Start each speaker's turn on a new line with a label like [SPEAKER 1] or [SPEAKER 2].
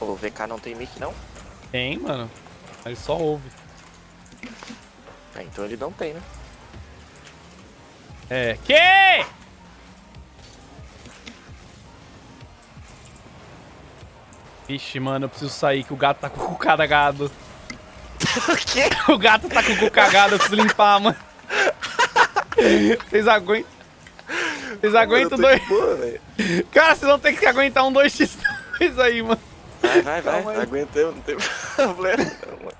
[SPEAKER 1] O VK não tem mic, não?
[SPEAKER 2] Tem, mano. Ele só ouve.
[SPEAKER 1] É, então ele não tem, né?
[SPEAKER 2] É. Que? Vixe, mano, eu preciso sair que o gato tá com o cu cagado.
[SPEAKER 1] o quê?
[SPEAKER 2] O gato tá com o cu cagado, eu preciso limpar, mano. Vocês aguentam? Vocês aguentam dois?
[SPEAKER 1] Boa.
[SPEAKER 2] Cara, vocês vão ter que aguentar um 2x2 aí, mano.
[SPEAKER 1] Vai, vai, vai. Aguentamos, não tem problema. mano.